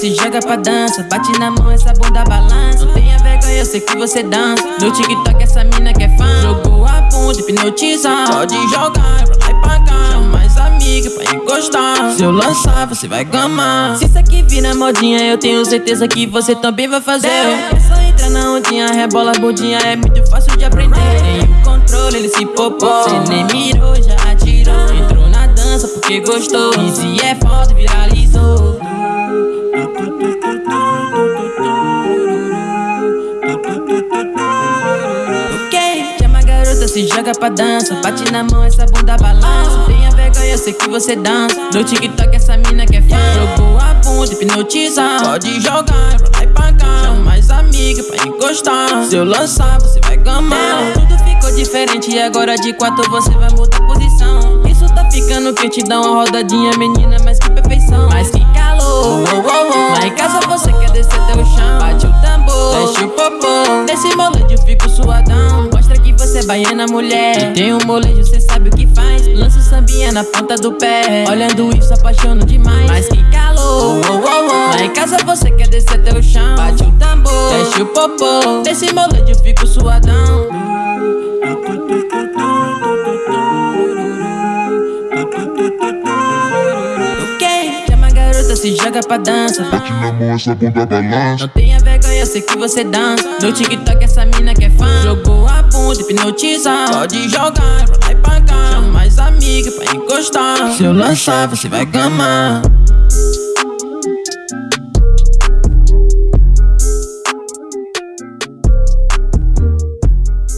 se joga pra dança. Bate na mão, essa bunda balança. Não tenha vergonha, eu sei que você dança. No TikTok essa mina que é fã. Jogou a bunda, hipnotiza Pode jogar pra encostar. Se eu lançar, você vai gamar. Se isso aqui vira modinha, eu tenho certeza que você também vai fazer. É. Só entrar na ondinha, rebola a bundinha É muito fácil de aprender. Tem o controle, ele se popou. Cê nem mirou, já atirou. Entrou na dança porque gostou. Easy é foda, viralizou se joga pra dança. Bate na mão, essa bunda balança. Tenha vergonha, eu sei que você dança. No TikTok essa mina que é fã. Jogou a bunda, hipnotiza Pode jogar pra lá e pra cá. Chama mais amiga pra encostar. Se eu lançar, você vai gamar. Tudo ficou diferente e agora de quatro você vai mudar posição. Isso tá ficando que te dá uma rodadinha Menina, mas que perfeição. Mas que calor oh, oh, oh. Lá em casa você quer descer até o chão. Bate o tambor, deixa o popô. Nesse moleque eu fico suadão baiana, mulher. Tem um molejo, cê sabe o que faz. Lança o sambinha na ponta do pé. Olhando isso, apaixono demais. Mas que calor, oh, oh, oh. Lá em casa você quer descer até o chão. Bate o tambor, deixa o popô. Nesse molejo eu fico suadão se joga pra dança. Bate na mão, essa bunda balança. Não tenha vergonha, eu sei que você dança. No TikTok essa mina que é fã. Jogou a bunda, hipnotiza Pode jogar pra lá e pra cá. Chama mais amiga pra encostar. Se eu lançar, você vai gamar